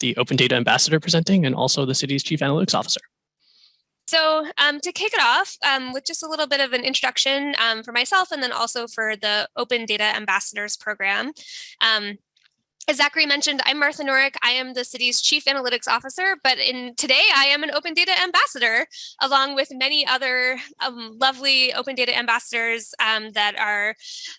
the Open Data Ambassador presenting and also the city's Chief Analytics Officer. So um, to kick it off um, with just a little bit of an introduction um, for myself and then also for the Open Data Ambassadors program. As Zachary mentioned, I'm Martha Norrick. I am the city's chief analytics officer, but in today I am an open data ambassador, along with many other um, lovely open data ambassadors um, that are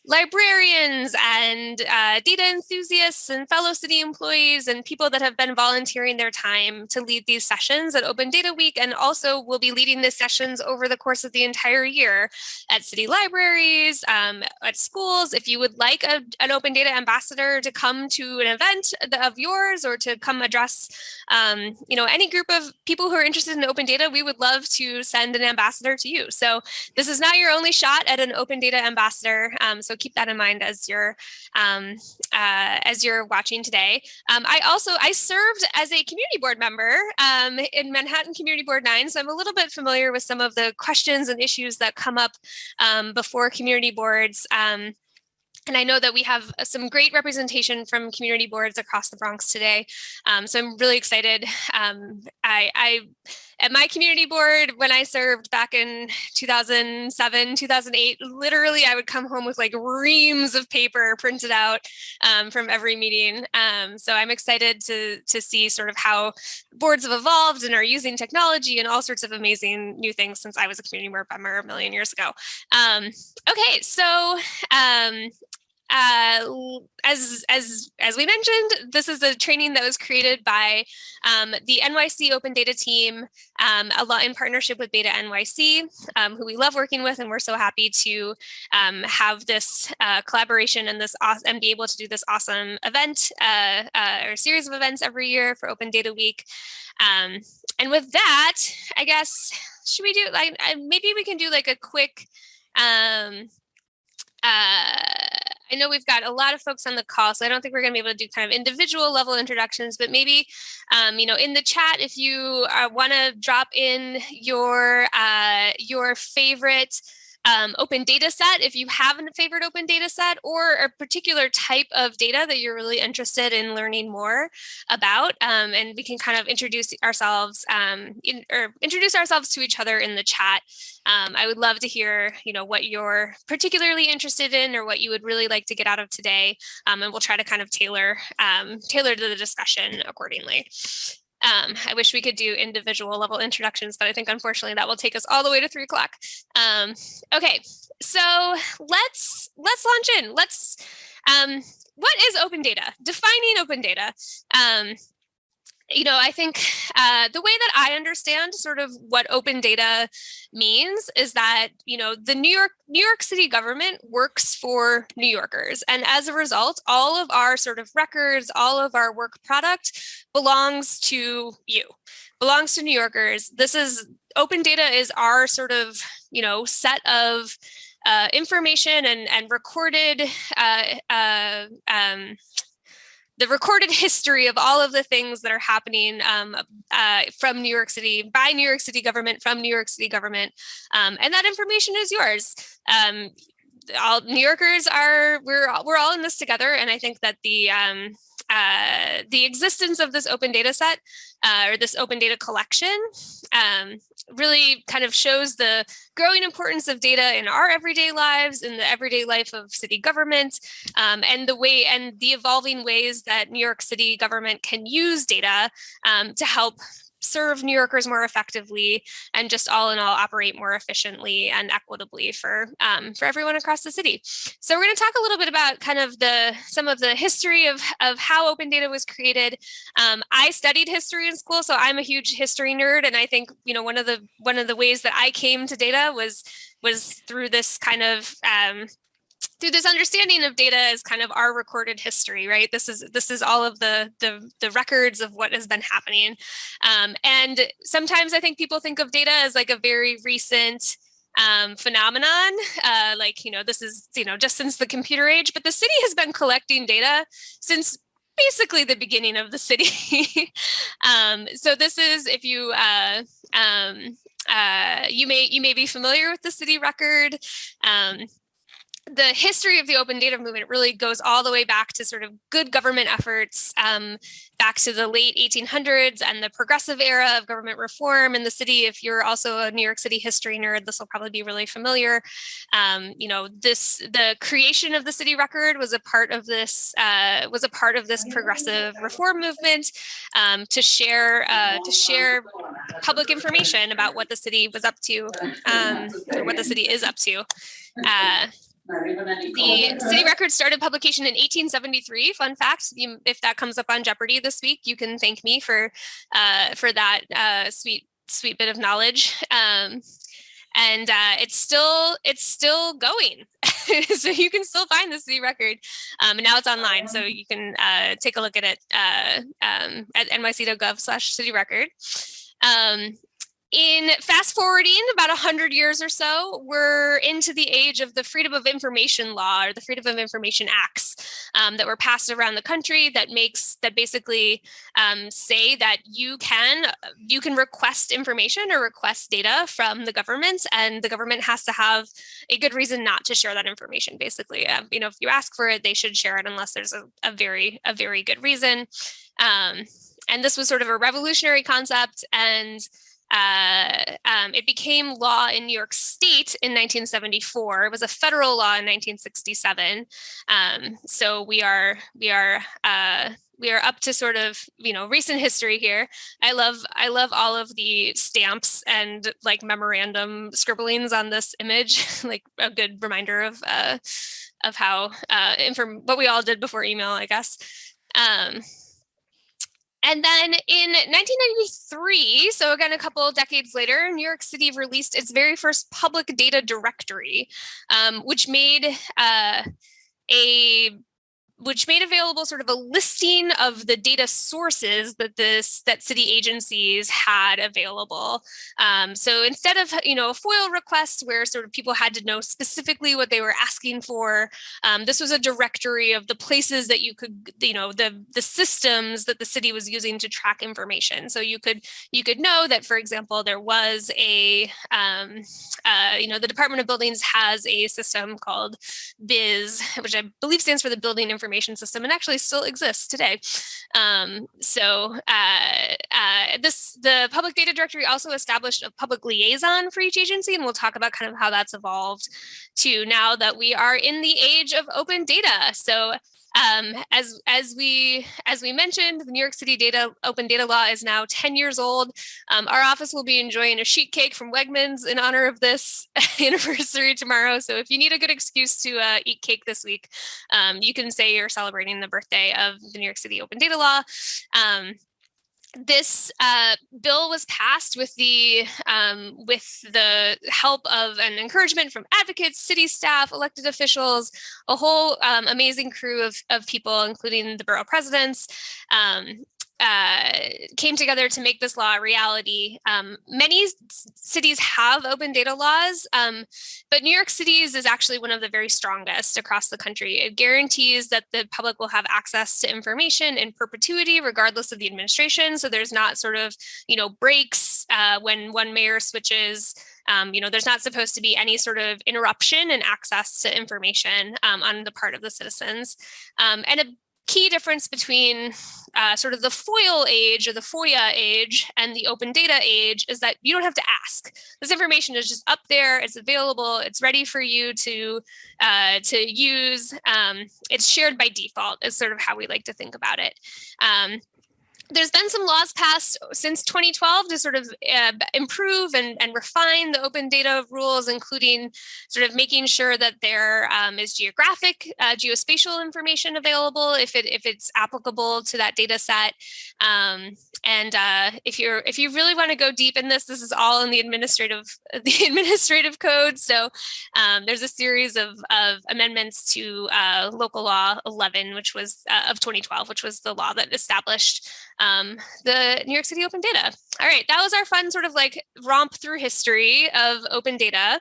librarians and uh, data enthusiasts and fellow city employees and people that have been volunteering their time to lead these sessions at Open Data Week and also will be leading these sessions over the course of the entire year at city libraries, um, at schools. If you would like a, an open data ambassador to come to an event of yours or to come address, um, you know, any group of people who are interested in open data, we would love to send an ambassador to you. So this is not your only shot at an open data ambassador. Um, so keep that in mind as you're um, uh, as you're watching today. Um, I also I served as a community board member um, in Manhattan Community Board 9, so I'm a little bit familiar with some of the questions and issues that come up um, before community boards. Um, and I know that we have uh, some great representation from community boards across the Bronx today. Um, so I'm really excited. Um, I, I, at my community board, when I served back in 2007, 2008, literally I would come home with like reams of paper printed out um, from every meeting. Um, so I'm excited to, to see sort of how boards have evolved and are using technology and all sorts of amazing new things since I was a community board member a million years ago. Um, okay, so um, uh, as as as we mentioned, this is a training that was created by um, the NYC Open Data team, um, a lot in partnership with Beta NYC, um, who we love working with, and we're so happy to um, have this uh, collaboration and this and be able to do this awesome event uh, uh, or series of events every year for Open Data Week. Um, and with that, I guess should we do like maybe we can do like a quick um, uh, I know we've got a lot of folks on the call, so I don't think we're going to be able to do kind of individual level introductions, but maybe, um, you know, in the chat, if you uh, want to drop in your uh, your favorite um, open data set if you have a favorite open data set or a particular type of data that you're really interested in learning more about. Um, and we can kind of introduce ourselves um, in, or introduce ourselves to each other in the chat. Um, I would love to hear, you know, what you're particularly interested in or what you would really like to get out of today. Um, and we'll try to kind of tailor, um, tailor to the discussion accordingly. Um, I wish we could do individual level introductions, but I think unfortunately that will take us all the way to three o'clock. Um, okay, so let's let's launch in. Let's um, what is open data? Defining open data. You know, I think uh, the way that I understand sort of what open data means is that, you know, the New York New York City government works for New Yorkers. And as a result, all of our sort of records, all of our work product belongs to you, belongs to New Yorkers. This is open data is our sort of, you know, set of uh, information and, and recorded uh, uh, um, the recorded history of all of the things that are happening um, uh, from New York City, by New York City government, from New York City government. Um, and that information is yours. Um, all New Yorkers are, we're, we're all in this together. And I think that the, um, uh, the existence of this open data set uh, or this open data collection um, really kind of shows the growing importance of data in our everyday lives, in the everyday life of city government, um, and the way and the evolving ways that New York City government can use data um, to help serve New Yorkers more effectively and just all in all operate more efficiently and equitably for um, for everyone across the city. So we're going to talk a little bit about kind of the some of the history of, of how open data was created. Um, I studied history in school, so I'm a huge history nerd. And I think, you know, one of the one of the ways that I came to data was was through this kind of um, through this understanding of data as kind of our recorded history, right? This is this is all of the the, the records of what has been happening. Um, and sometimes I think people think of data as like a very recent um, phenomenon, uh, like, you know, this is, you know, just since the computer age, but the city has been collecting data since basically the beginning of the city. um, so this is, if you, uh, um, uh, you may you may be familiar with the city record. Um, the history of the open data movement really goes all the way back to sort of good government efforts um, back to the late 1800s and the progressive era of government reform in the city. If you're also a New York City history nerd, this will probably be really familiar. Um, you know, this the creation of the city record was a part of this uh, was a part of this progressive reform movement um, to share uh, to share public information about what the city was up to, um, or what the city is up to. Uh, the city record started publication in 1873. Fun fact, if that comes up on Jeopardy this week, you can thank me for uh, for that uh, sweet sweet bit of knowledge. Um, and uh, it's still it's still going, so you can still find the city record. Um, and now it's online, so you can uh, take a look at it uh, um, at nyc.gov slash city record. Um, in fast forwarding about 100 years or so, we're into the age of the Freedom of Information Law or the Freedom of Information Acts um, that were passed around the country that makes that basically um, say that you can you can request information or request data from the government and the government has to have a good reason not to share that information basically. Uh, you know if you ask for it they should share it unless there's a, a very a very good reason. Um, and this was sort of a revolutionary concept and uh, um, it became law in New York State in 1974. It was a federal law in 1967. Um, so we are we are uh, we are up to sort of you know recent history here. I love I love all of the stamps and like memorandum scribblings on this image, like a good reminder of uh, of how uh, inform what we all did before email, I guess. Um, and then in 1993, so again, a couple of decades later, New York City released its very first public data directory, um, which made uh, a which made available sort of a listing of the data sources that this that city agencies had available. Um, so instead of you know a FOIL request where sort of people had to know specifically what they were asking for, um, this was a directory of the places that you could you know the the systems that the city was using to track information. So you could you could know that for example there was a um, uh, you know the Department of Buildings has a system called BIS, which I believe stands for the Building Information information system and actually still exists today. Um, so uh, uh, this the public data directory also established a public liaison for each agency, and we'll talk about kind of how that's evolved to now that we are in the age of open data. So um, as as we as we mentioned, the New York City data open data law is now 10 years old. Um, our office will be enjoying a sheet cake from Wegmans in honor of this anniversary tomorrow. So if you need a good excuse to uh, eat cake this week, um, you can say you're celebrating the birthday of the New York City open data law. This uh, bill was passed with the um, with the help of an encouragement from advocates, city staff, elected officials, a whole um, amazing crew of, of people, including the borough presidents. Um, uh, came together to make this law a reality. Um, many cities have open data laws, um, but New York City's is actually one of the very strongest across the country. It guarantees that the public will have access to information in perpetuity, regardless of the administration. So there's not sort of, you know, breaks uh, when one mayor switches. Um, you know, there's not supposed to be any sort of interruption in access to information um, on the part of the citizens. Um, and a key difference between uh, sort of the FOIL age or the FOIA age and the open data age is that you don't have to ask. This information is just up there, it's available, it's ready for you to, uh, to use. Um, it's shared by default is sort of how we like to think about it. Um, there's been some laws passed since 2012 to sort of uh, improve and, and refine the open data rules, including sort of making sure that there um, is geographic, uh, geospatial information available if it if it's applicable to that data set. Um, and uh, if you're if you really want to go deep in this, this is all in the administrative the administrative code. So um, there's a series of, of amendments to uh, local law 11, which was uh, of 2012, which was the law that established um, the New York City Open Data. All right, that was our fun sort of like romp through history of open data.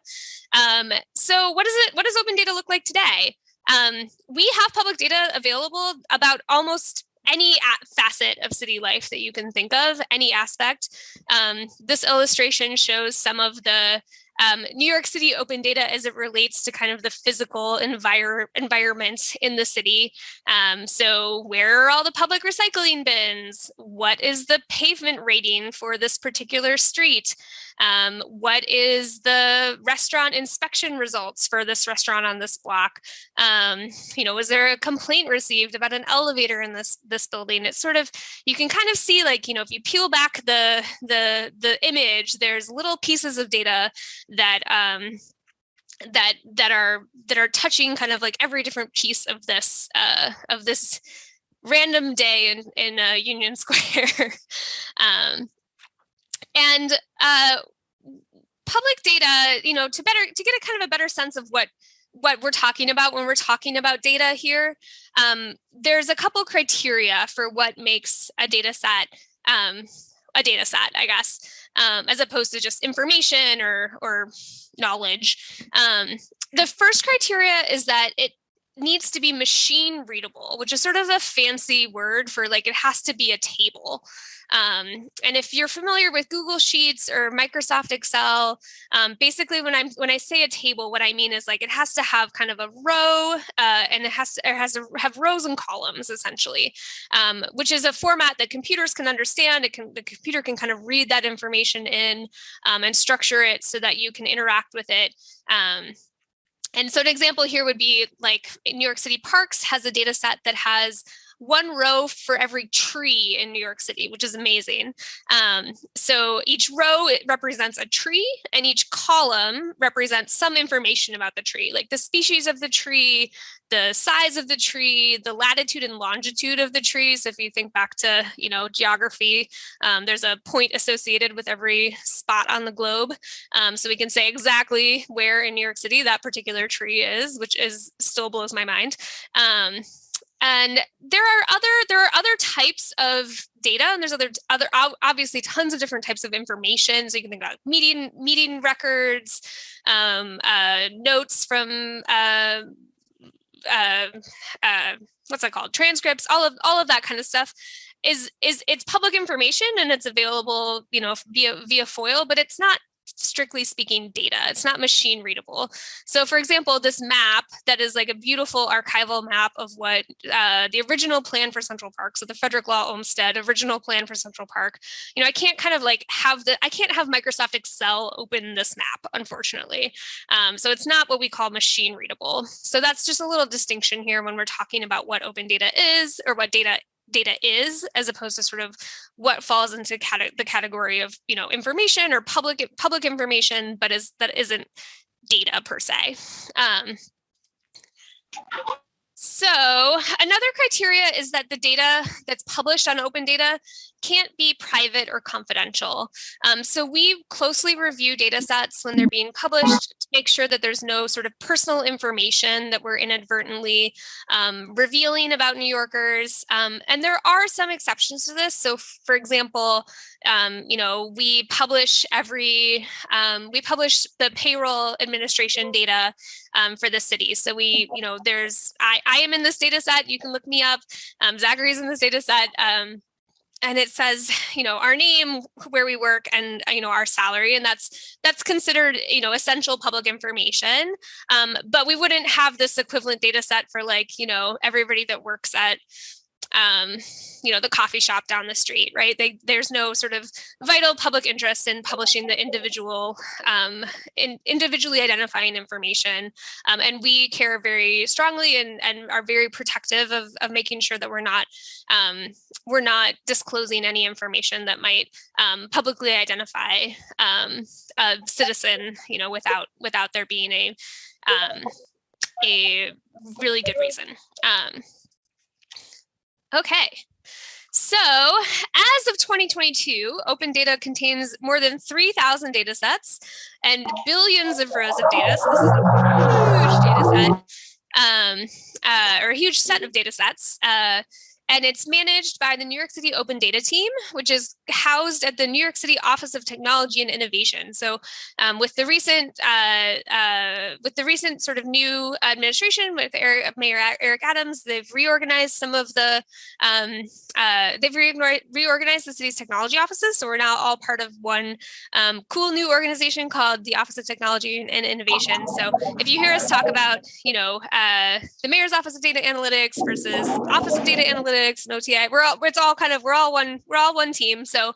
Um, so what does it? What does open data look like today? Um, we have public data available about almost any facet of city life that you can think of, any aspect. Um, this illustration shows some of the um, New York City open data as it relates to kind of the physical envir environment in the city. Um, so where are all the public recycling bins? What is the pavement rating for this particular street? Um, what is the restaurant inspection results for this restaurant on this block? Um, you know, was there a complaint received about an elevator in this this building? It's sort of you can kind of see like you know if you peel back the the the image, there's little pieces of data that um, that that are that are touching kind of like every different piece of this uh, of this random day in in uh, Union Square. um, and uh, public data, you know, to better to get a kind of a better sense of what what we're talking about when we're talking about data here, um, there's a couple criteria for what makes a data set um, a data set, I guess, um, as opposed to just information or, or knowledge. Um, the first criteria is that it needs to be machine readable, which is sort of a fancy word for like it has to be a table. Um, and if you're familiar with Google Sheets or Microsoft Excel, um, basically when I'm when I say a table, what I mean is like it has to have kind of a row uh, and it has to it has to have rows and columns essentially, um, which is a format that computers can understand. It can the computer can kind of read that information in um, and structure it so that you can interact with it um, and so an example here would be like New York City Parks has a data set that has one row for every tree in New York City, which is amazing. Um, so each row represents a tree and each column represents some information about the tree, like the species of the tree, the size of the tree, the latitude and longitude of the trees. If you think back to, you know, geography, um, there's a point associated with every spot on the globe. Um, so we can say exactly where in New York City that particular tree is, which is still blows my mind. Um, and there are other there are other types of data and there's other other obviously tons of different types of information. So you can think about meeting meeting records um, uh, notes from uh, uh, uh, what's that called? Transcripts all of all of that kind of stuff is is it's public information and it's available you know via via FOIL but it's not strictly speaking data. It's not machine readable. So for example, this map that is like a beautiful archival map of what uh, the original plan for Central Park, so the Frederick Law Olmsted original plan for Central Park, you know, I can't kind of like have the, I can't have Microsoft Excel open this map, unfortunately. Um, so it's not what we call machine readable. So that's just a little distinction here when we're talking about what open data is or what data data is as opposed to sort of what falls into the category of you know information or public public information but is that isn't data per se. Um, so another criteria is that the data that's published on open data can't be private or confidential. Um, so we closely review data sets when they're being published to make sure that there's no sort of personal information that we're inadvertently um, revealing about New Yorkers. Um, and there are some exceptions to this. So for example, um, you know, we publish every, um, we publish the payroll administration data um, for the city. So we, you know, there's, I, I am in this data set, you can look me up, um, Zachary's in this data set, um, and it says you know our name where we work and you know our salary and that's that's considered you know essential public information um, but we wouldn't have this equivalent data set for like you know everybody that works at um, you know, the coffee shop down the street, right? They, there's no sort of vital public interest in publishing the individual, um, in individually identifying information. Um, and we care very strongly and, and are very protective of, of making sure that we're not, um, we're not disclosing any information that might um, publicly identify um, a citizen, you know, without, without there being a, um, a really good reason. Okay. So as of 2022, open data contains more than 3,000 data sets and billions of rows of data. So this is a huge data set, um, uh, or a huge set of data sets. Uh, and it's managed by the New York City Open Data Team, which is housed at the New York City Office of Technology and Innovation. So um, with the recent uh, uh, with the recent sort of new administration with Eric, Mayor Eric Adams, they've reorganized some of the um, uh, they've re reorganized the city's technology offices. So we're now all part of one um, cool new organization called the Office of Technology and Innovation. So if you hear us talk about, you know, uh, the mayor's office of data analytics versus office of data analytics and OTI, we're all, it's all kind of, we're all one, we're all one team. So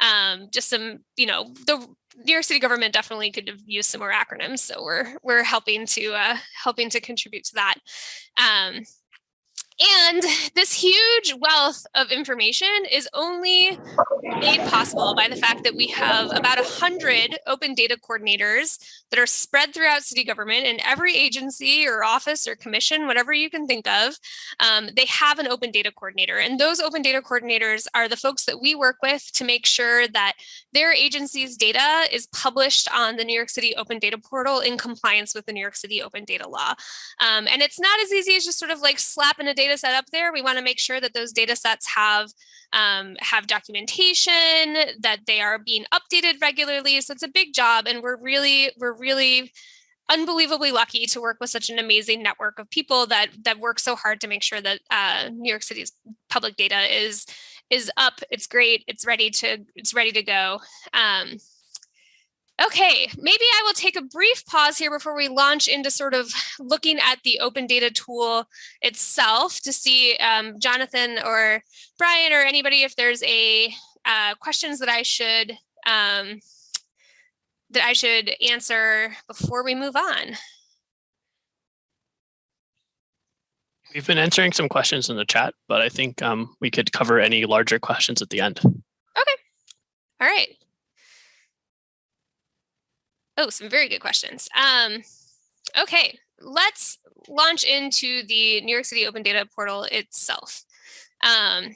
um, just some, you know, the New York City government definitely could have used some more acronyms. So we're, we're helping to, uh, helping to contribute to that. Um, and this huge wealth of information is only made possible by the fact that we have about 100 open data coordinators that are spread throughout city government in every agency or office or commission, whatever you can think of, um, they have an open data coordinator. And those open data coordinators are the folks that we work with to make sure that their agency's data is published on the New York City Open Data Portal in compliance with the New York City Open Data Law. Um, and it's not as easy as just sort of like slapping a data set up there. We want to make sure that those data sets have um, have documentation, that they are being updated regularly. So it's a big job and we're really, we're really unbelievably lucky to work with such an amazing network of people that that work so hard to make sure that uh, New York City's public data is is up, it's great, it's ready to it's ready to go. Um, Okay, maybe I will take a brief pause here before we launch into sort of looking at the open data tool itself to see um, Jonathan or Brian or anybody if there's a uh, questions that I should um, that I should answer before we move on. We've been answering some questions in the chat, but I think um, we could cover any larger questions at the end. Okay. All right. Oh, some very good questions. Um, okay, let's launch into the New York City Open Data Portal itself. Um,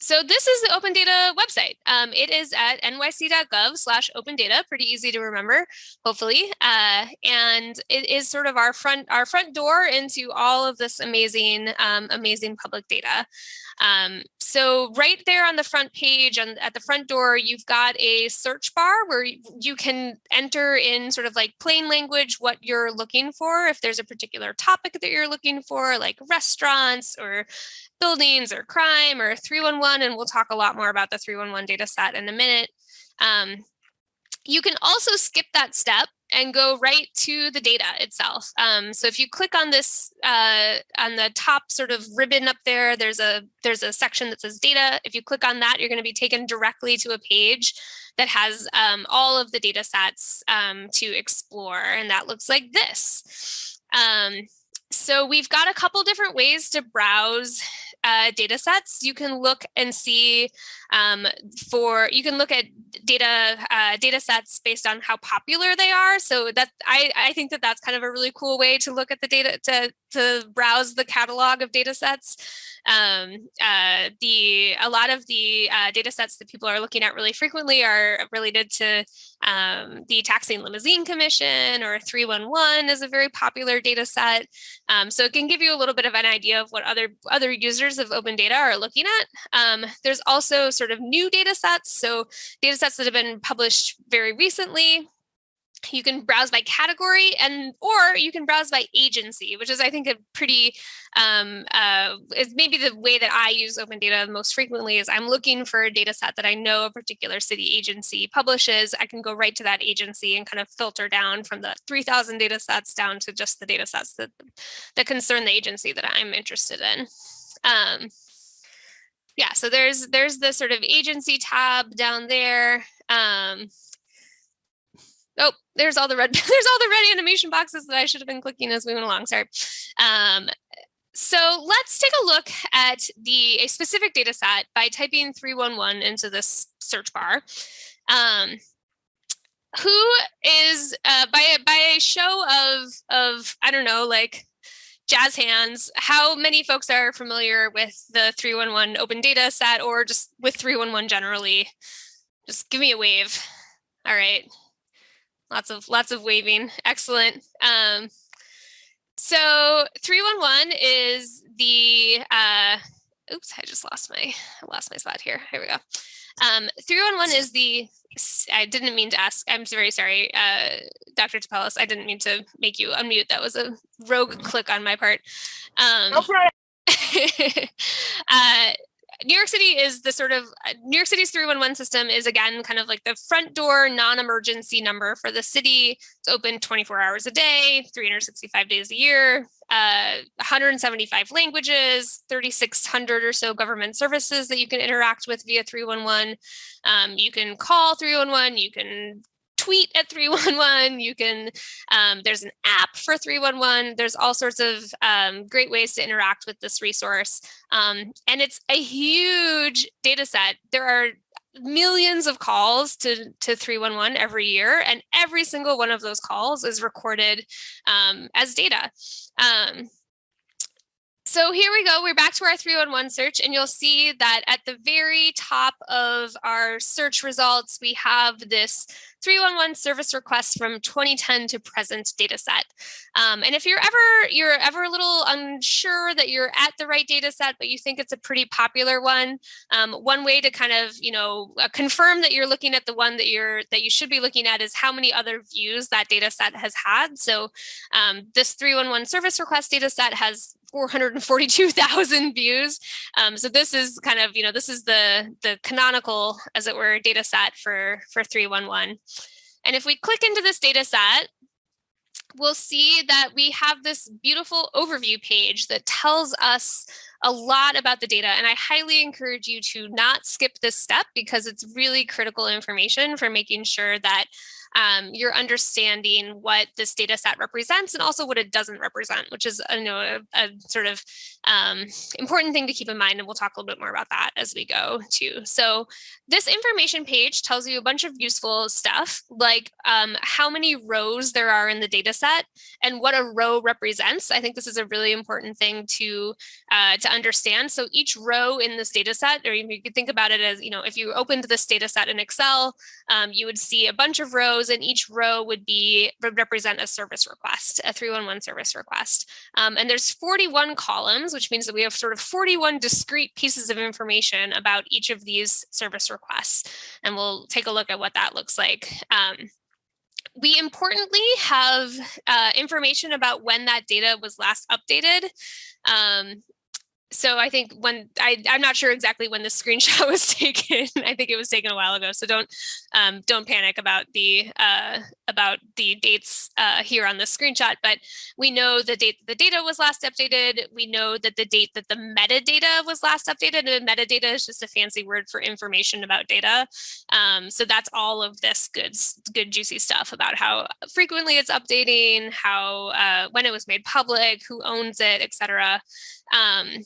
so this is the open data website. Um, it is at nyc.gov slash open data, pretty easy to remember, hopefully. Uh, and it is sort of our front our front door into all of this amazing, um, amazing public data. Um, so right there on the front page and at the front door, you've got a search bar where you can enter in sort of like plain language what you're looking for. If there's a particular topic that you're looking for, like restaurants or buildings or crime or 311, and we'll talk a lot more about the 311 data set in a minute. Um, you can also skip that step and go right to the data itself. Um, so if you click on this, uh, on the top sort of ribbon up there, there's a there's a section that says data. If you click on that, you're going to be taken directly to a page that has um, all of the data sets um, to explore. And that looks like this. Um, so we've got a couple different ways to browse uh, data sets, you can look and see um, for, you can look at data uh, data sets based on how popular they are. So that I, I think that that's kind of a really cool way to look at the data, to, to browse the catalog of data sets. Um, uh, the a lot of the uh, data sets that people are looking at really frequently are related to um, the Taxi and Limousine Commission or 311 is a very popular data set. Um, so it can give you a little bit of an idea of what other other users of open data are looking at. Um, there's also sort of new data sets. So data sets that have been published very recently you can browse by category and or you can browse by agency which is i think a pretty um uh is maybe the way that i use open data most frequently is i'm looking for a data set that i know a particular city agency publishes i can go right to that agency and kind of filter down from the 3000 data sets down to just the data sets that that concern the agency that i'm interested in um yeah so there's there's the sort of agency tab down there um oh, there's all the red, there's all the red animation boxes that I should have been clicking as we went along, sorry. Um, so let's take a look at the a specific data set by typing 311 into this search bar. Um, who is uh, by a, by a show of of I don't know like jazz hands how many folks are familiar with the 311 open data set or just with 311 generally just give me a wave all right lots of lots of waving. Excellent. Um, so 311 is the uh, oops, I just lost my I lost my spot here. Here we go. Um, 311 is the, I didn't mean to ask, I'm very sorry, uh, Dr. Tapelis, I didn't mean to make you unmute. That was a rogue click on my part. Um, No problem. uh, New York City is the sort of uh, New York City's 311 system is again kind of like the front door non-emergency number for the city. It's open 24 hours a day, 365 days a year, uh, 175 languages, 3,600 or so government services that you can interact with via 311. Um, you can call 311, you can tweet at 311 you can um, there's an app for 311 there's all sorts of um, great ways to interact with this resource. Um, and it's a huge data set. There are millions of calls to to 311 every year and every single one of those calls is recorded um, as data um, so here we go. We're back to our 311 search and you'll see that at the very top of our search results, we have this 311 service requests from 2010 to present data set. Um, and if you're ever you're ever a little unsure that you're at the right data set, but you think it's a pretty popular one, um, one way to kind of you know uh, confirm that you're looking at the one that you're that you should be looking at is how many other views that data set has had. So um, this 311 service request data set has 442,000 views. Um, so this is kind of, you know, this is the, the canonical, as it were, data set for, for 311. And if we click into this data set, we'll see that we have this beautiful overview page that tells us a lot about the data. And I highly encourage you to not skip this step because it's really critical information for making sure that um, you're understanding what this data set represents and also what it doesn't represent, which is you know, a, a sort of um, important thing to keep in mind. And we'll talk a little bit more about that as we go too. So this information page tells you a bunch of useful stuff like um, how many rows there are in the data set and what a row represents. I think this is a really important thing to, uh, to understand. So each row in this data set, or you could think about it as, you know, if you opened this data set in Excel, um, you would see a bunch of rows and each row would be would represent a service request, a 311 service request. Um, and there's 41 columns, which means that we have sort of 41 discrete pieces of information about each of these service requests. And we'll take a look at what that looks like. Um, we importantly have uh, information about when that data was last updated. Um, so I think when I, I'm not sure exactly when the screenshot was taken. I think it was taken a while ago. So don't um, don't panic about the uh, about the dates uh, here on the screenshot. But we know the date the data was last updated. We know that the date that the metadata was last updated. And metadata is just a fancy word for information about data. Um, so that's all of this good good juicy stuff about how frequently it's updating, how uh, when it was made public, who owns it, etc. Um,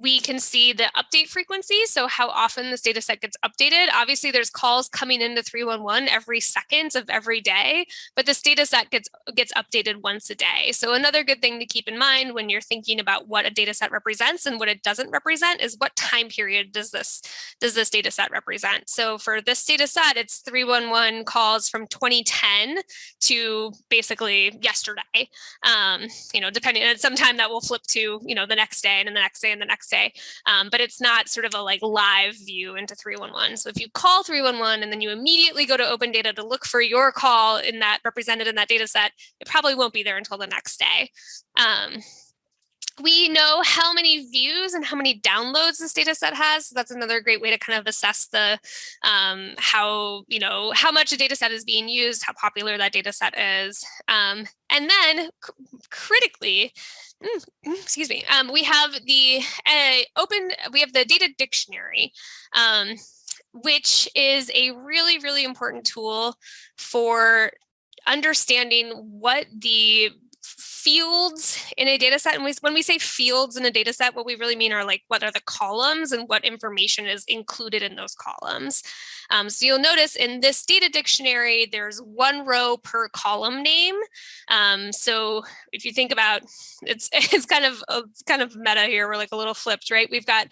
we can see the update frequency, so how often this data set gets updated. Obviously, there's calls coming into 311 every second of every day, but this data set gets, gets updated once a day. So another good thing to keep in mind when you're thinking about what a data set represents and what it doesn't represent is what time period does this, does this data set represent? So for this data set, it's 311 calls from 2010 to basically yesterday. Um, you know, depending, and sometime that will flip to, you know, the next day and then the next day and the next day. Um, but it's not sort of a like live view into 311. So if you call 311 and then you immediately go to open data to look for your call in that represented in that data set, it probably won't be there until the next day. Um, we know how many views and how many downloads this data set has. So that's another great way to kind of assess the um, how, you know, how much a data set is being used, how popular that data set is. Um, and then critically, excuse me, um, we have the uh, open, we have the data dictionary, um, which is a really, really important tool for understanding what the fields in a data set. And we, when we say fields in a data set, what we really mean are like, what are the columns and what information is included in those columns. Um, so you'll notice in this data dictionary, there's one row per column name. Um, so if you think about, it's it's kind of a, kind of meta here. We're like a little flipped, right? We've got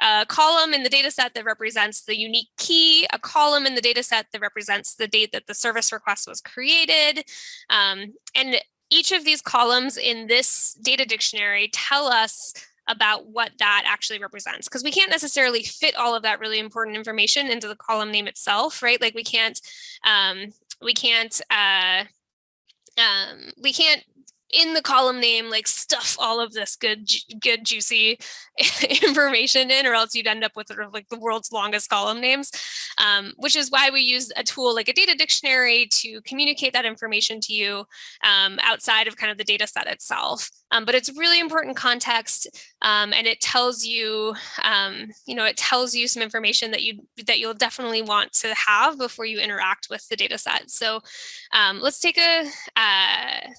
a column in the data set that represents the unique key, a column in the data set that represents the date that the service request was created. Um, and each of these columns in this data dictionary tell us about what that actually represents because we can't necessarily fit all of that really important information into the column name itself, right? Like we can't um, we can't uh, um, we can't in the column name like stuff all of this good good juicy information in or else you'd end up with sort of like the world's longest column names um, which is why we use a tool like a data dictionary to communicate that information to you um, outside of kind of the data set itself. Um, but it's really important context um, and it tells you um, you know it tells you some information that you that you'll definitely want to have before you interact with the data set. So um, let's take a uh,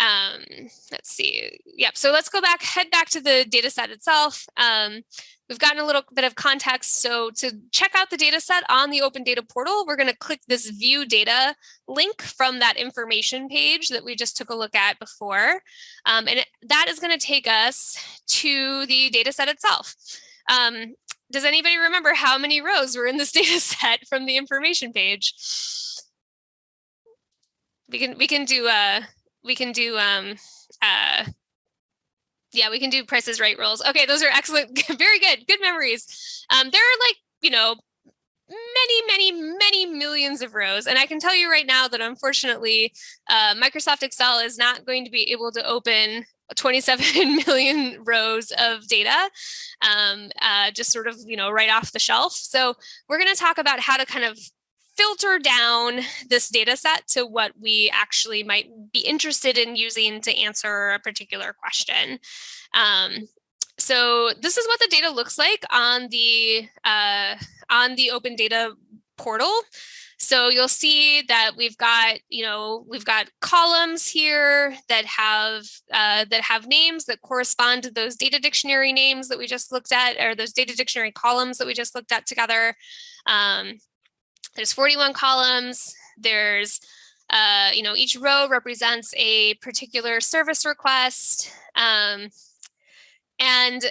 um, let's see. Yep. So let's go back, head back to the data set itself. Um, we've gotten a little bit of context. So to check out the data set on the open data portal, we're going to click this view data link from that information page that we just took a look at before. Um, and that is going to take us to the data set itself. Um, does anybody remember how many rows were in this data set from the information page? We can we can do uh we can do um uh yeah we can do Price Is Right rolls. Okay those are excellent. Very good. Good memories. Um there are like you know many many many millions of rows. And i can tell you right now that unfortunately uh, microsoft excel is not going to be able to open 27 million rows of data um, uh, just sort of you know right off the shelf. So we're going to talk about how to kind of filter down this data set to what we actually might be interested in using to answer a particular question. Um, so this is what the data looks like on the uh, on the open data portal. So you'll see that we've got, you know, we've got columns here that have uh, that have names that correspond to those data dictionary names that we just looked at, or those data dictionary columns that we just looked at together. Um, there's 41 columns. There's, uh, you know, each row represents a particular service request. Um, and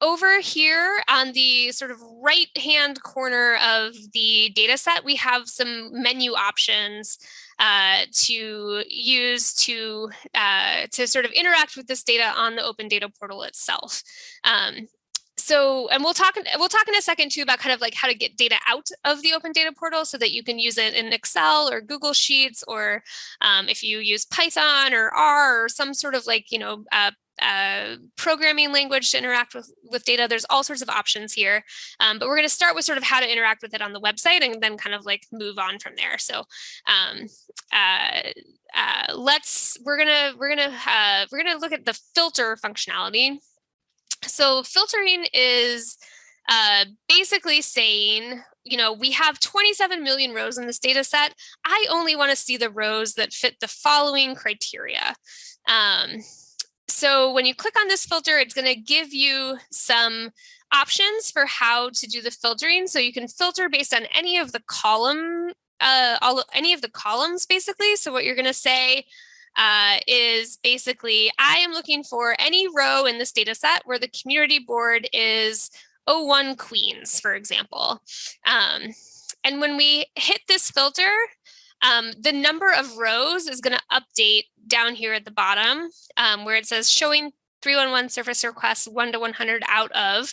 over here on the sort of right hand corner of the data set, we have some menu options uh, to use to uh, to sort of interact with this data on the open data portal itself. Um, so and we'll talk we'll talk in a second too about kind of like how to get data out of the open data portal so that you can use it in excel or google sheets or um, if you use python or r or some sort of like you know uh, uh, programming language to interact with, with data. There's all sorts of options here, um, but we're going to start with sort of how to interact with it on the website and then kind of like move on from there. So um, uh, uh, let's we're gonna we're gonna uh, we're gonna look at the filter functionality. So filtering is uh, basically saying, you know, we have 27 million rows in this data set. I only want to see the rows that fit the following criteria. Um, so when you click on this filter, it's going to give you some options for how to do the filtering. So you can filter based on any of the column, uh, all any of the columns basically. So what you're going to say uh, is basically I am looking for any row in this data set where the community board is 01 Queens, for example. Um, and when we hit this filter, um, the number of rows is going to update down here at the bottom um, where it says showing 311 service requests 1 to 100 out of.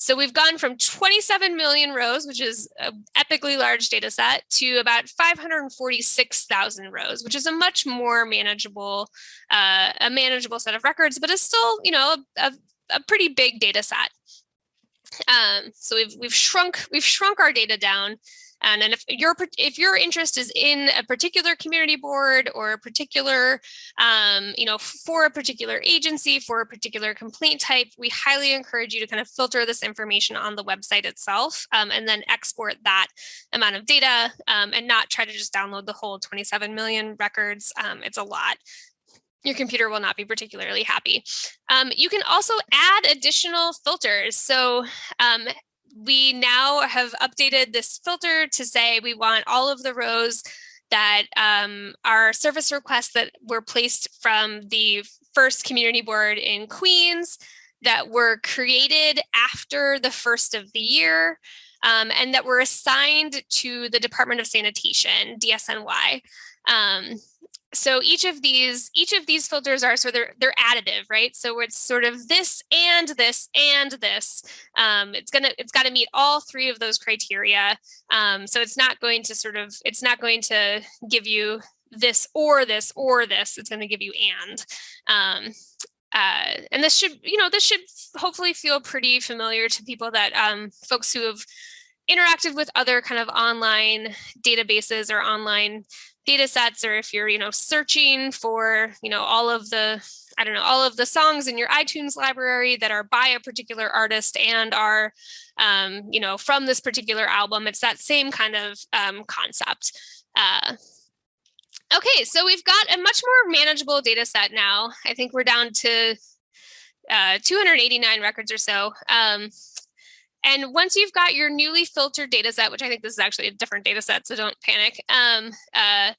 So we've gone from 27 million rows, which is an epically large data set, to about 546,000 rows, which is a much more manageable, uh, a manageable set of records, but it's still, you know, a, a pretty big data set. Um, so we've we've shrunk we've shrunk our data down and, and if your if your interest is in a particular community board or a particular, um, you know, for a particular agency, for a particular complaint type, we highly encourage you to kind of filter this information on the website itself um, and then export that amount of data um, and not try to just download the whole 27 million records. Um, it's a lot your computer will not be particularly happy. Um, you can also add additional filters. So um, we now have updated this filter to say we want all of the rows that um, are service requests that were placed from the first community board in Queens that were created after the first of the year um, and that were assigned to the Department of Sanitation, DSNY. Um, so each of these each of these filters are so they're they're additive right? So it's sort of this and this and this um, it's gonna it's got to meet all three of those criteria um, so it's not going to sort of it's not going to give you this or this or this it's going to give you and um, uh, and this should you know this should hopefully feel pretty familiar to people that um, folks who have interacted with other kind of online databases or online data sets or if you're you know searching for you know all of the i don't know all of the songs in your itunes library that are by a particular artist and are um, you know from this particular album it's that same kind of um, concept. Uh, okay so we've got a much more manageable data set now. I think we're down to uh, 289 records or so. Um, and once you've got your newly filtered data set, which I think this is actually a different data set, so don't panic, um, uh,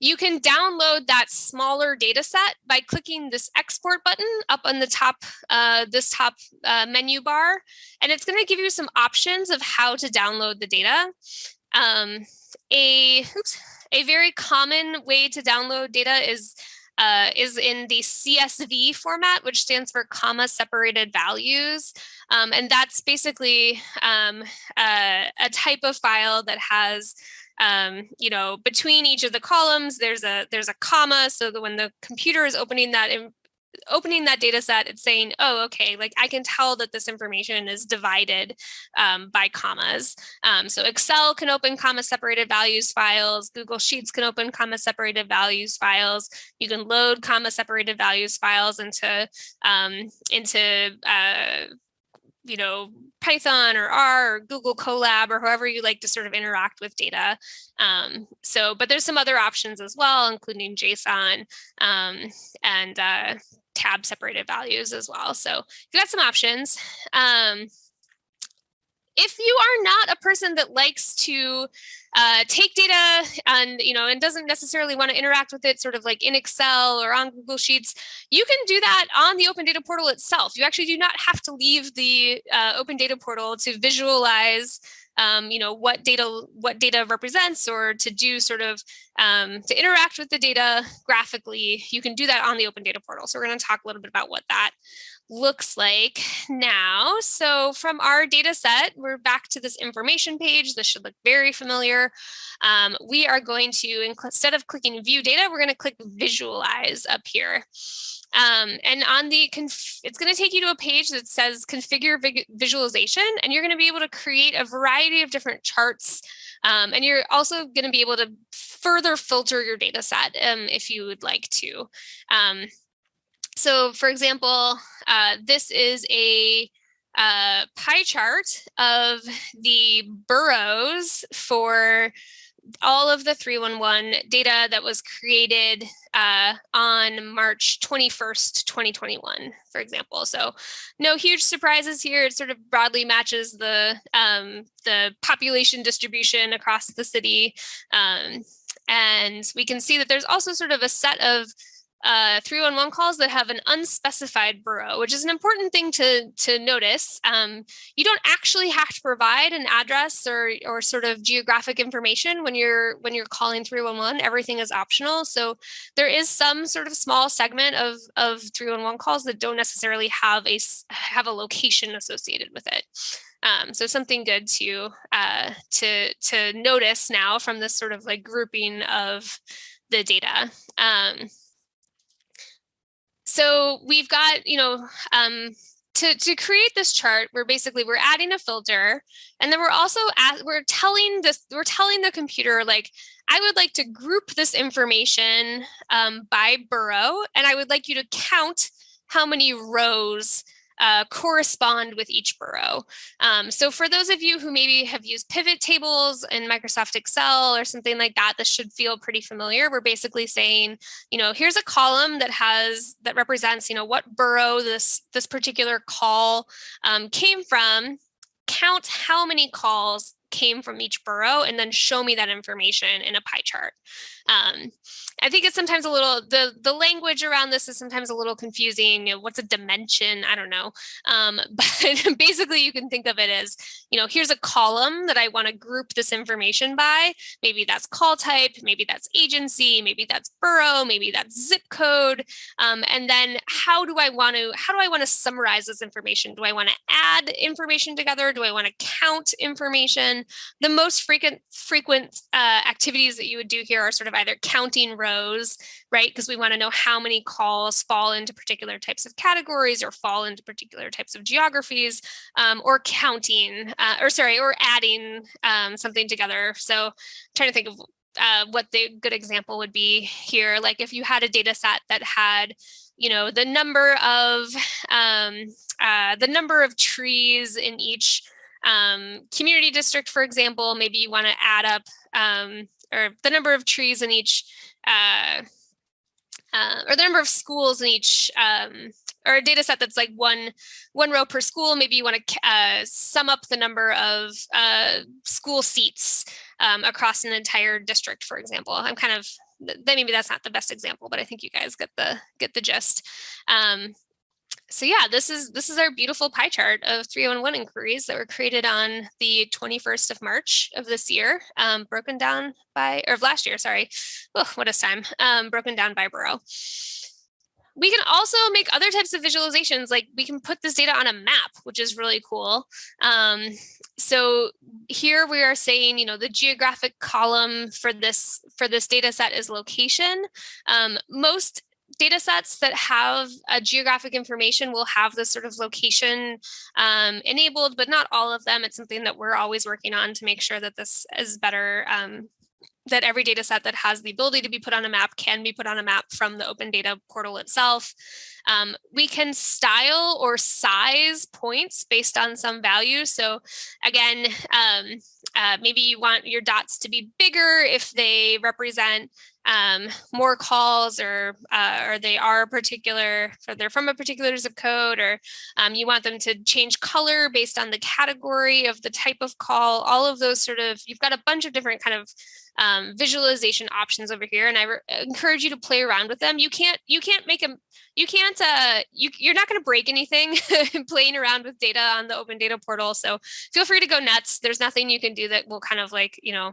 you can download that smaller data set by clicking this export button up on the top, uh, this top uh, menu bar. And it's gonna give you some options of how to download the data. Um, a, oops, a very common way to download data is uh, is in the CSV format, which stands for comma separated values. Um, and that's basically um, uh, a type of file that has um, you know, between each of the columns, there's a there's a comma so that when the computer is opening that in, opening that data set, it's saying, oh, okay, like I can tell that this information is divided um, by commas. Um, so Excel can open comma separated values files. Google Sheets can open comma separated values files. You can load comma separated values files into, um, into uh, you know, Python or R or Google Colab or however you like to sort of interact with data. Um, so, but there's some other options as well, including JSON um, and uh, tab separated values as well. So you got some options. Um, if you are not a person that likes to uh, take data and you know and doesn't necessarily want to interact with it sort of like in Excel or on Google Sheets, you can do that on the Open Data Portal itself. You actually do not have to leave the uh, Open Data Portal to visualize um, you know, what data what data represents or to do sort of um, to interact with the data graphically, you can do that on the Open Data Portal. So we're going to talk a little bit about what that looks like now. So from our data set, we're back to this information page. This should look very familiar. Um, we are going to, instead of clicking view data, we're going to click visualize up here. Um, and on the, it's going to take you to a page that says configure visualization, and you're going to be able to create a variety of different charts. Um, and you're also going to be able to further filter your data set um, if you would like to. Um, so for example, uh, this is a uh, pie chart of the boroughs for all of the 311 data that was created uh, on March 21st, 2021, for example. So no huge surprises here. It sort of broadly matches the, um, the population distribution across the city. Um, and we can see that there's also sort of a set of uh, 311 calls that have an unspecified borough, which is an important thing to, to notice. Um, you don't actually have to provide an address or, or sort of geographic information when you're when you're calling 311. Everything is optional. So there is some sort of small segment of, of 311 calls that don't necessarily have a have a location associated with it. Um, so something good to uh, to to notice now from this sort of like grouping of the data. Um, so we've got, you know, um, to, to create this chart, we're basically, we're adding a filter and then we're also, at, we're telling this, we're telling the computer like, I would like to group this information um, by borough and I would like you to count how many rows uh, correspond with each borough. Um, so for those of you who maybe have used pivot tables in Microsoft Excel or something like that, this should feel pretty familiar. We're basically saying, you know, here's a column that has that represents, you know, what borough this this particular call um, came from. Count how many calls came from each borough and then show me that information in a pie chart. Um, I think it's sometimes a little, the, the language around this is sometimes a little confusing. You know, what's a dimension? I don't know. Um, but basically you can think of it as, you know, here's a column that I want to group this information by. Maybe that's call type, maybe that's agency, maybe that's borough, maybe that's zip code. Um, and then how do I want to, how do I want to summarize this information? Do I want to add information together? Do I want to count information? The most frequent, frequent uh, activities that you would do here are sort of either counting rows, right? Because we want to know how many calls fall into particular types of categories or fall into particular types of geographies, um, or counting, uh, or sorry, or adding um, something together. So I'm trying to think of uh, what the good example would be here. Like if you had a data set that had, you know, the number of um, uh, the number of trees in each um, community district, for example, maybe you want to add up um, or the number of trees in each uh, uh, or the number of schools in each um, or a data set that's like one one row per school maybe you want to uh, sum up the number of uh, school seats um, across an entire district for example i'm kind of then maybe that's not the best example but i think you guys get the get the gist um, so yeah, this is this is our beautiful pie chart of 311 inquiries that were created on the 21st of March of this year, um, broken down by, or of last year, sorry. Oh, what is time? Um, broken down by borough. We can also make other types of visualizations, like we can put this data on a map, which is really cool. Um, so here we are saying, you know, the geographic column for this for this data set is location. Um, most data sets that have a geographic information will have this sort of location um, enabled, but not all of them. It's something that we're always working on to make sure that this is better um, that every data set that has the ability to be put on a map can be put on a map from the open data portal itself. Um, we can style or size points based on some value. So again, um, uh, maybe you want your dots to be bigger if they represent um, more calls or uh, or they are particular, or they're from a particular zip code, or um, you want them to change color based on the category of the type of call, all of those sort of, you've got a bunch of different kind of um, visualization options over here and I encourage you to play around with them. You can't you can't make them you can't uh you you're not going to break anything playing around with data on the open data portal. So feel free to go nuts. There's nothing you can do that will kind of like, you know,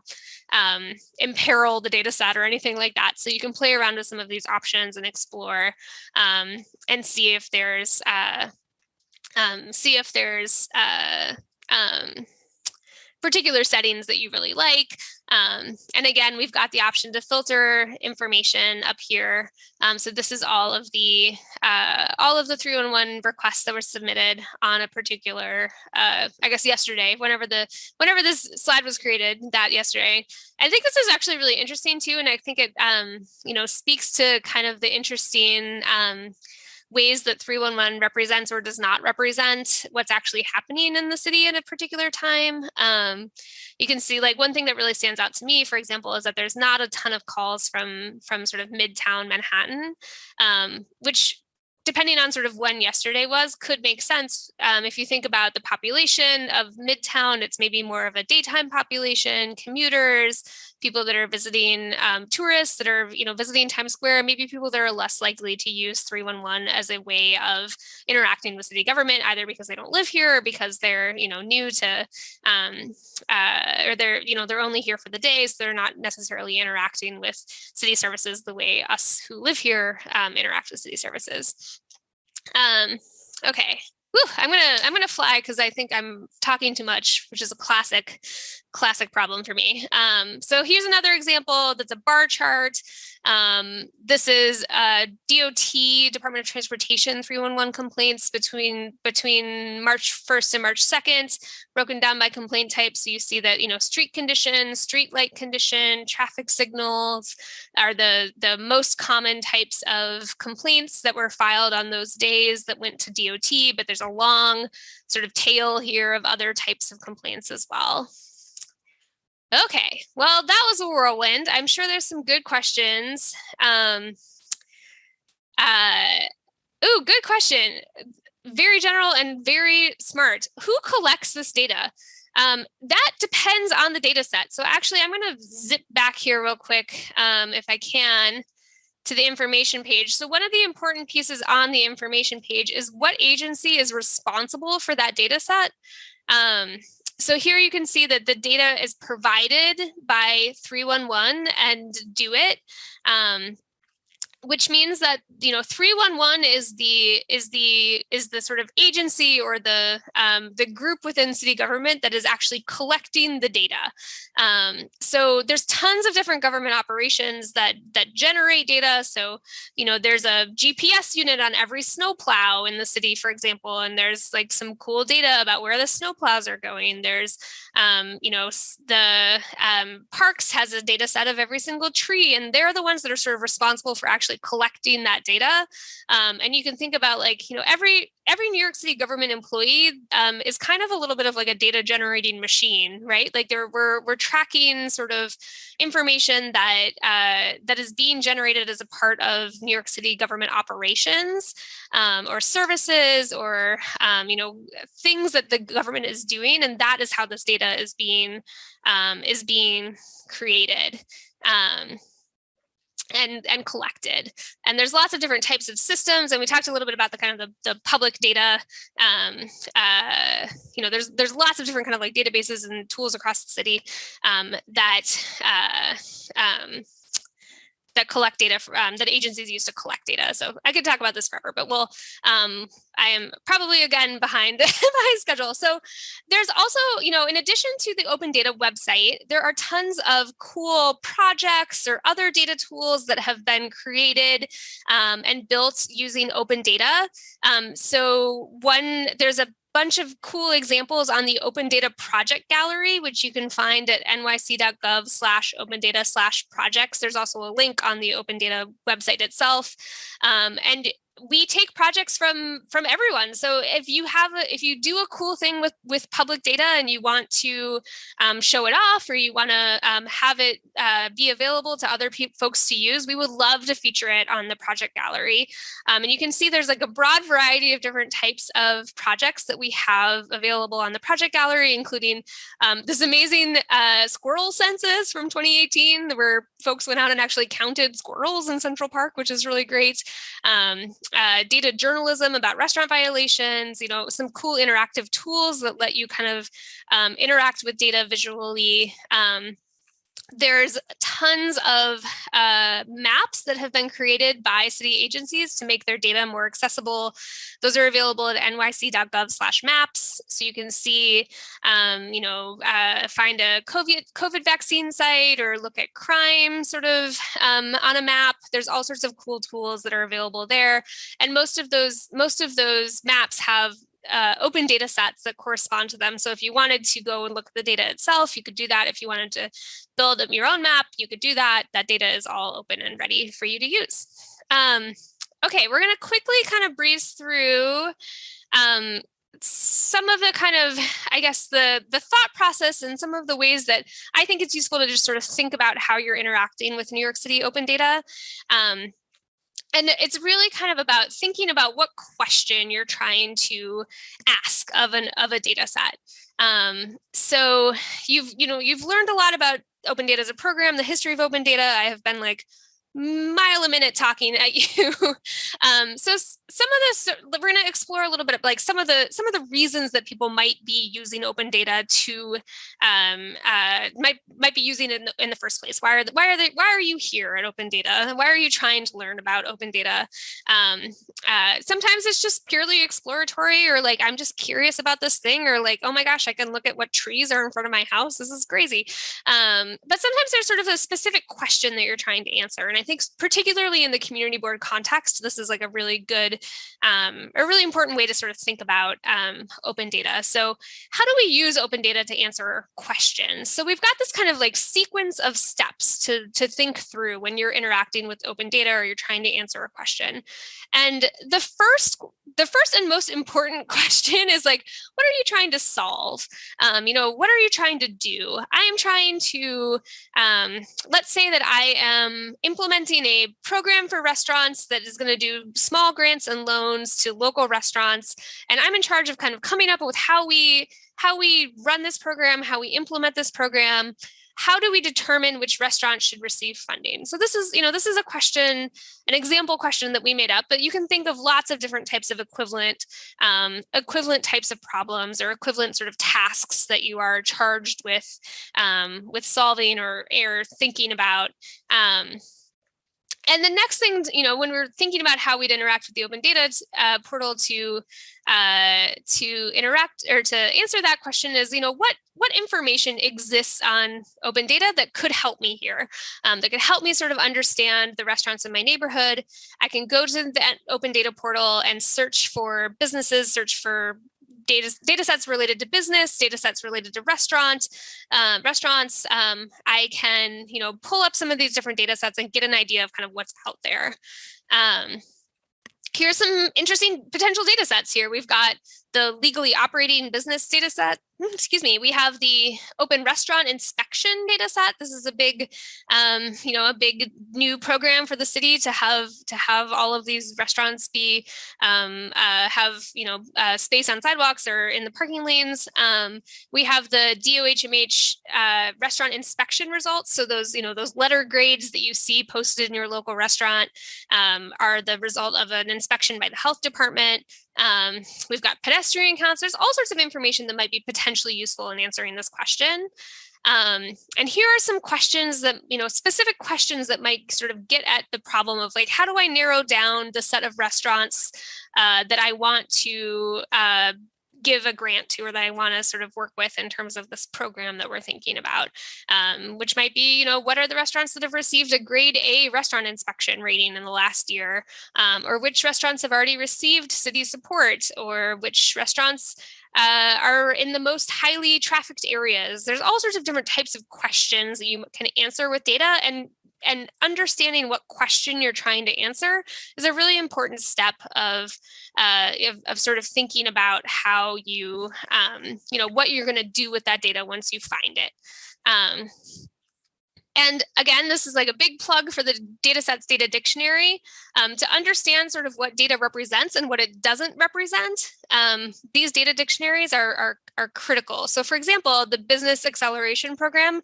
um, imperil the data set or anything like that. So you can play around with some of these options and explore um, and see if there's uh, um, see if there's uh, um, particular settings that you really like. Um, and again, we've got the option to filter information up here. Um, so this is all of the uh, all of the 311 requests that were submitted on a particular, uh, I guess yesterday, whenever the whenever this slide was created, that yesterday. I think this is actually really interesting too, and I think it um, you know speaks to kind of the interesting um, ways that 311 represents or does not represent what's actually happening in the city at a particular time. Um, you can see like one thing that really stands out to me, for example, is that there's not a ton of calls from from sort of midtown Manhattan, um, which depending on sort of when yesterday was, could make sense. Um, if you think about the population of Midtown, it's maybe more of a daytime population, commuters, people that are visiting um, tourists that are you know visiting Times Square, maybe people that are less likely to use 311 as a way of interacting with city government, either because they don't live here or because they're you know new to um, uh, or they're you know they're only here for the day, so they're not necessarily interacting with city services the way us who live here um, interact with city services. Um, okay, Whew, I'm gonna I'm gonna fly because I think I'm talking too much, which is a classic classic problem for me. Um, so here's another example that's a bar chart. Um, this is a DOT Department of Transportation 311 complaints between between March 1st and March 2nd, broken down by complaint type. So you see that you know street condition, street light condition, traffic signals are the the most common types of complaints that were filed on those days that went to DOT. But there's a long sort of tail here of other types of complaints as well. Okay, well, that was a whirlwind. I'm sure there's some good questions. Um, uh, oh, good question. Very general and very smart. Who collects this data? Um, that depends on the data set. So actually, I'm going to zip back here real quick um, if I can to the information page. So one of the important pieces on the information page is what agency is responsible for that data set. Um, so here you can see that the data is provided by 311 and DoITT. Um, which means that you know 311 is the is the is the sort of agency or the um, the group within city government that is actually collecting the data. Um, so there's tons of different government operations that that generate data. So you know there's a gps unit on every snowplow in the city for example and there's like some cool data about where the snowplows are going. There's um, you know the um, parks has a data set of every single tree and they're the ones that are sort of responsible for actually actually collecting that data. Um, and you can think about like, you know, every every New York City government employee um, is kind of a little bit of like a data generating machine, right? Like there we're we're tracking sort of information that uh, that is being generated as a part of New York City government operations um, or services or um, you know things that the government is doing, and that is how this data is being um, is being created. Um, and and collected. And there's lots of different types of systems and we talked a little bit about the kind of the, the public data um, uh, you know there's there's lots of different kind of like databases and tools across the city um, that uh, um, that collect data um, that agencies use to collect data. So I could talk about this forever, but we'll, um, I am probably again behind my schedule. So there's also, you know, in addition to the open data website, there are tons of cool projects or other data tools that have been created um, and built using open data. Um, so one, there's a bunch of cool examples on the Open Data Project Gallery, which you can find at nyc.gov slash open data slash projects. There's also a link on the Open Data website itself. Um, and we take projects from from everyone. So if you have a, if you do a cool thing with with public data and you want to um, show it off or you want to um, have it uh, be available to other folks to use we would love to feature it on the project gallery. Um, and you can see there's like a broad variety of different types of projects that we have available on the project gallery including um, this amazing uh, squirrel census from 2018 where folks went out and actually counted squirrels in central park which is really great. Um, uh, data journalism about restaurant violations, you know, some cool interactive tools that let you kind of um, interact with data visually. Um, there's tons of uh, maps that have been created by city agencies to make their data more accessible. Those are available at nyc.gov slash maps. So you can see, um, you know, uh, find a COVID, COVID vaccine site or look at crime sort of um, on a map. There's all sorts of cool tools that are available there. And most of those, most of those maps have uh, open data sets that correspond to them. So if you wanted to go and look at the data itself, you could do that. If you wanted to build your own map, you could do that. That data is all open and ready for you to use. Um, okay, we're going to quickly kind of breeze through um, some of the kind of, I guess, the, the thought process and some of the ways that I think it's useful to just sort of think about how you're interacting with New York City open data. Um, and it's really kind of about thinking about what question you're trying to ask of an of a data set. Um, so you've you know you've learned a lot about open data as a program, the history of open data. I have been like mile a minute talking at you. um, so some of this, we're going to explore a little bit of like some of the some of the reasons that people might be using open data to um, uh, might might be using it in the, in the first place. Why are the, why are they why are you here at open data? Why are you trying to learn about open data? Um, uh, sometimes it's just purely exploratory, or like I'm just curious about this thing, or like oh my gosh, I can look at what trees are in front of my house. This is crazy. Um, but sometimes there's sort of a specific question that you're trying to answer, and I think particularly in the community board context, this is like a really good, um, a really important way to sort of think about um, open data. So how do we use open data to answer questions? So we've got this kind of like sequence of steps to, to think through when you're interacting with open data or you're trying to answer a question. And the first, the first and most important question is like, what are you trying to solve? Um, you know, what are you trying to do? I am trying to, um, let's say that I am implementing a program for restaurants that is going to do small grants and loans to local restaurants. And I'm in charge of kind of coming up with how we how we run this program, how we implement this program, how do we determine which restaurants should receive funding? So this is, you know, this is a question, an example question that we made up, but you can think of lots of different types of equivalent, um, equivalent types of problems or equivalent sort of tasks that you are charged with, um, with solving or, or thinking about. Um, and the next thing, you know, when we're thinking about how we'd interact with the open data uh, portal to uh, to interact or to answer that question is, you know, what what information exists on open data that could help me here, um, that could help me sort of understand the restaurants in my neighborhood. I can go to the open data portal and search for businesses, search for data, data sets related to business, data sets related to restaurant, uh, restaurants. Um, I can, you know, pull up some of these different data sets and get an idea of kind of what's out there. Um, here's some interesting potential data sets here. We've got the legally operating business data set. Excuse me, we have the open restaurant inspection data set. This is a big, um, you know, a big new program for the city to have to have all of these restaurants be um, uh, have you know uh, space on sidewalks or in the parking lanes. Um, we have the DOHMH uh, restaurant inspection results. So those you know those letter grades that you see posted in your local restaurant um, are the result of an inspection by the health department. Um, we've got pedestrian counts. There's all sorts of information that might be potentially useful in answering this question. Um, and here are some questions that, you know, specific questions that might sort of get at the problem of like, how do I narrow down the set of restaurants uh, that I want to uh, give a grant to or that I want to sort of work with in terms of this program that we're thinking about, um, which might be, you know, what are the restaurants that have received a grade A restaurant inspection rating in the last year, um, or which restaurants have already received city support, or which restaurants uh, are in the most highly trafficked areas. There's all sorts of different types of questions that you can answer with data and and understanding what question you're trying to answer is a really important step of, uh, of, of, sort of thinking about how you, um, you know, what you're going to do with that data once you find it. Um, and again, this is like a big plug for the datasets data dictionary um, to understand sort of what data represents and what it doesn't represent. Um, these data dictionaries are, are, are, critical. So for example, the business acceleration program,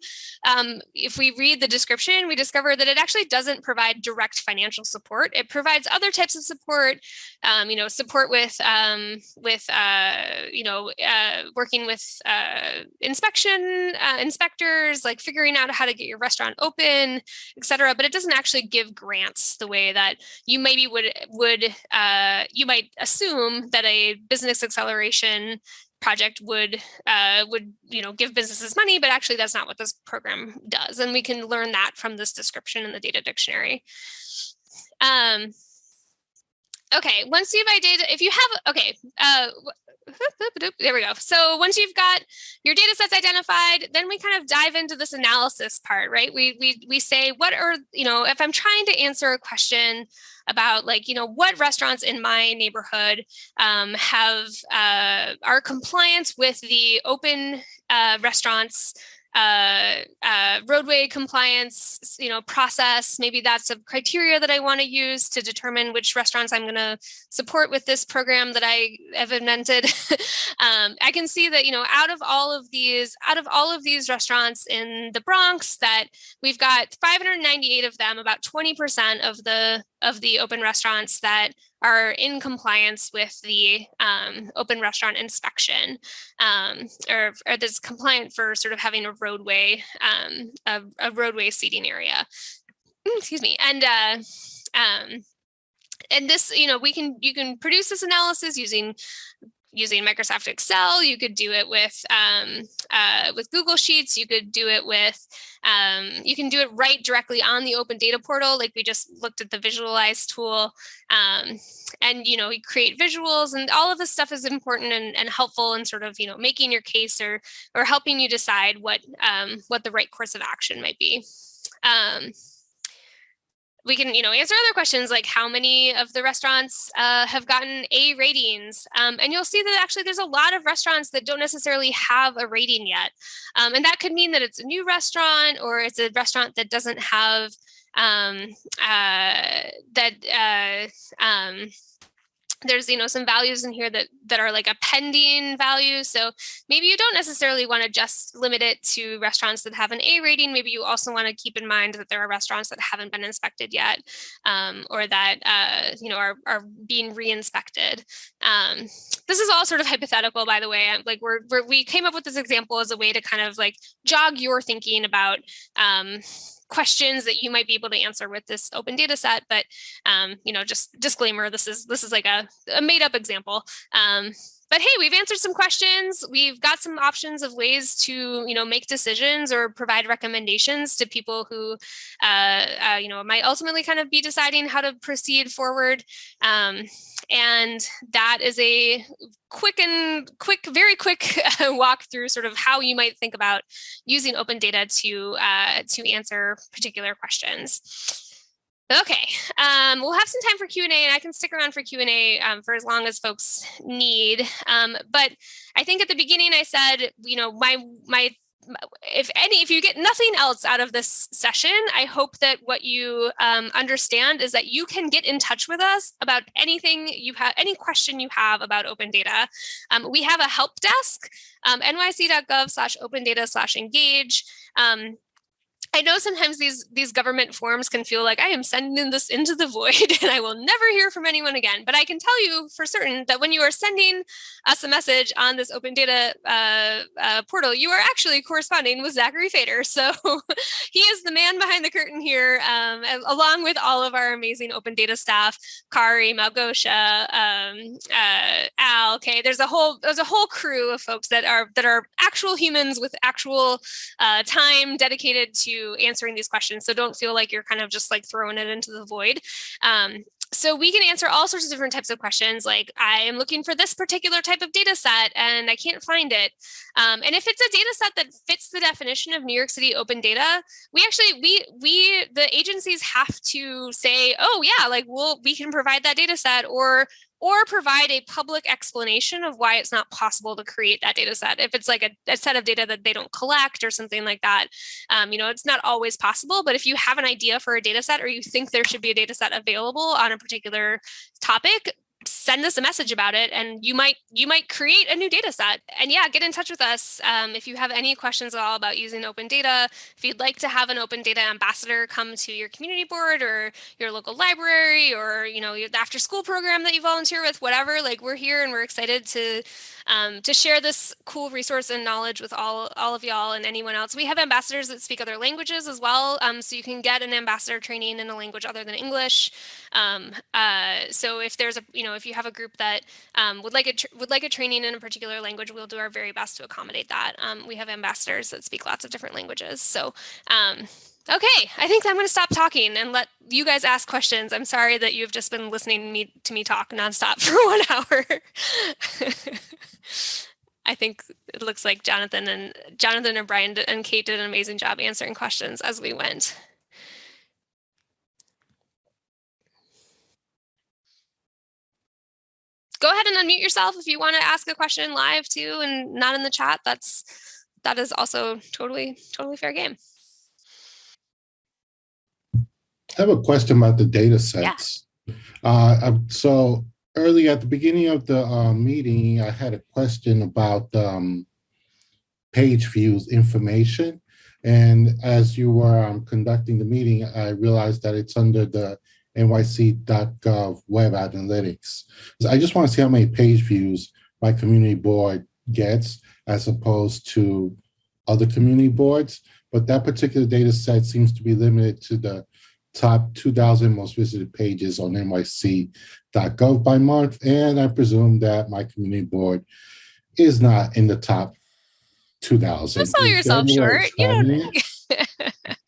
um, if we read the description, we discover that it actually doesn't provide direct financial support. It provides other types of support, um, you know, support with, um, with uh, you know, uh, working with uh, inspection uh, inspectors, like figuring out how to get your restaurant open, et cetera, but it doesn't actually give grants the way that you maybe would, would uh, you might assume that a business acceleration project would uh, would you know give businesses money, but actually that's not what this program does, and we can learn that from this description in the data dictionary. Um, okay, once you've identified, if you have okay, uh, there we go. So once you've got your data sets identified, then we kind of dive into this analysis part, right? We, we, we say, what are, you know, if I'm trying to answer a question about like, you know, what restaurants in my neighborhood um, have, uh, are compliance with the open uh, restaurants uh, uh, roadway compliance, you know, process. Maybe that's a criteria that I want to use to determine which restaurants I'm going to support with this program that I have invented. um, I can see that, you know, out of all of these, out of all of these restaurants in the Bronx, that we've got 598 of them, about 20% of the of the open restaurants that are in compliance with the um, open restaurant inspection um, or, or that's compliant for sort of having a roadway, um, a, a, roadway seating area. Mm, excuse me. And uh, um, and this, you know, we can you can produce this analysis using using Microsoft Excel. You could do it with um, uh, with Google Sheets. You could do it with um, you can do it right directly on the Open Data Portal, like we just looked at the Visualize tool. Um, and you know, you create visuals, and all of this stuff is important and, and helpful in sort of you know making your case or or helping you decide what um, what the right course of action might be. We can, you know, answer other questions like how many of the restaurants uh, have gotten A ratings. Um, and you'll see that actually there's a lot of restaurants that don't necessarily have a rating yet. Um, and that could mean that it's a new restaurant or it's a restaurant that doesn't have um, uh, that uh, um, there's you know some values in here that that are like a pending value so maybe you don't necessarily want to just limit it to restaurants that have an a rating maybe you also want to keep in mind that there are restaurants that haven't been inspected yet um, or that uh, you know are, are being re-inspected um, this is all sort of hypothetical by the way like we're, we're, we came up with this example as a way to kind of like jog your thinking about um, questions that you might be able to answer with this open data set. But, um, you know, just disclaimer, this is this is like a, a made up example. Um, but hey, we've answered some questions. We've got some options of ways to, you know, make decisions or provide recommendations to people who, uh, uh, you know, might ultimately kind of be deciding how to proceed forward. Um, and that is a quick and quick, very quick walk through sort of how you might think about using open data to, uh, to answer particular questions. Okay, um, we'll have some time for Q&A and I can stick around for Q&A um, for as long as folks need. Um, but I think at the beginning I said, you know, my, my if any, if you get nothing else out of this session, I hope that what you um, understand is that you can get in touch with us about anything you have, any question you have about open data. Um, we have a help desk, um, nyc.gov slash open data slash engage. Um, I know sometimes these these government forms can feel like I am sending this into the void and I will never hear from anyone again. But I can tell you for certain that when you are sending us a message on this open data uh, uh, portal, you are actually corresponding with Zachary Fader. So he is the man behind the curtain here, um, along with all of our amazing open data staff, Kari, Malgosha, um, uh, Al. Okay, there's a whole there's a whole crew of folks that are that are actual humans with actual uh, time dedicated to answering these questions. So don't feel like you're kind of just like throwing it into the void. Um, so we can answer all sorts of different types of questions like I am looking for this particular type of data set and I can't find it. Um, and if it's a data set that fits the definition of New York City open data, we actually, we, we, the agencies have to say, oh yeah, like we'll, we can provide that data set or or provide a public explanation of why it's not possible to create that data set. If it's like a, a set of data that they don't collect or something like that, um, you know, it's not always possible. But if you have an idea for a data set or you think there should be a data set available on a particular topic, send us a message about it and you might you might create a new data set and yeah get in touch with us um, if you have any questions at all about using open data if you'd like to have an open data ambassador come to your community board or your local library or you know the after school program that you volunteer with whatever like we're here and we're excited to um, to share this cool resource and knowledge with all, all of y'all and anyone else. We have ambassadors that speak other languages as well. Um, so you can get an ambassador training in a language other than English. Um, uh, so if there's a, you know, if you have a group that um, would like a would like a training in a particular language, we'll do our very best to accommodate that. Um, we have ambassadors that speak lots of different languages. So um, Okay, I think I'm going to stop talking and let you guys ask questions. I'm sorry that you've just been listening to me, to me talk nonstop for one hour. I think it looks like Jonathan and Jonathan and Brian and Kate did an amazing job answering questions as we went. Go ahead and unmute yourself if you want to ask a question live too and not in the chat. That's that is also totally totally fair game. I have a question about the data sets. Yeah. Uh, so early at the beginning of the uh, meeting, I had a question about um, page views information. And as you were um, conducting the meeting, I realized that it's under the nyc.gov web analytics. So I just want to see how many page views my community board gets as opposed to other community boards. But that particular data set seems to be limited to the top 2,000 most visited pages on nyc.gov by month. And I presume that my community board is not in the top 2,000. Don't sell yourself short. You don't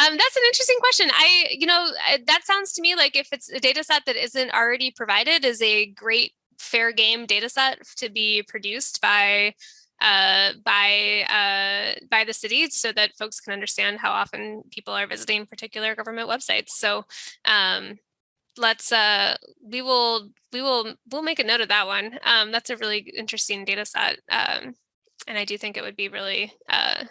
um, that's an interesting question. I, you know, that sounds to me like if it's a data set that isn't already provided is a great fair game data set to be produced by uh, by uh, by the city so that folks can understand how often people are visiting particular government websites. So um, let's uh, we will we will we'll make a note of that one. Um, that's a really interesting data set. Um, and I do think it would be really uh,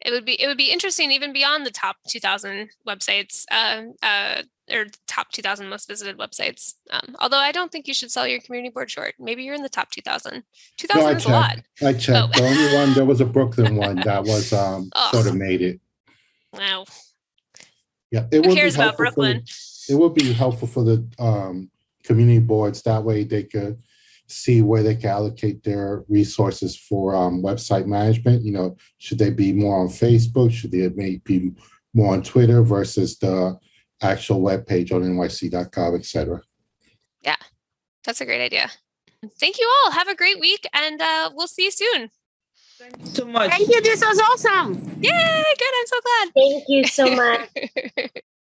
it would be it would be interesting even beyond the top 2000 websites uh, uh, or top 2000 most visited websites um, although i don't think you should sell your community board short maybe you're in the top 2000 2000 I is a lot. I checked. The only one, there was a Brooklyn one that was um Oh. sort of made it. wow Yeah. It who cares about helpful for the- brooklyn It would be helpful for the um community boards. That way they could see where they can allocate their resources for um website management. You know, should they be more on Facebook? Should they maybe be more on Twitter versus the actual webpage on nyc.gov, et cetera? Yeah, that's a great idea thank you all have a great week and uh, we'll see you soon Thank you so much. Thank you. This was awesome. yay good i'm so glad Thank you so much.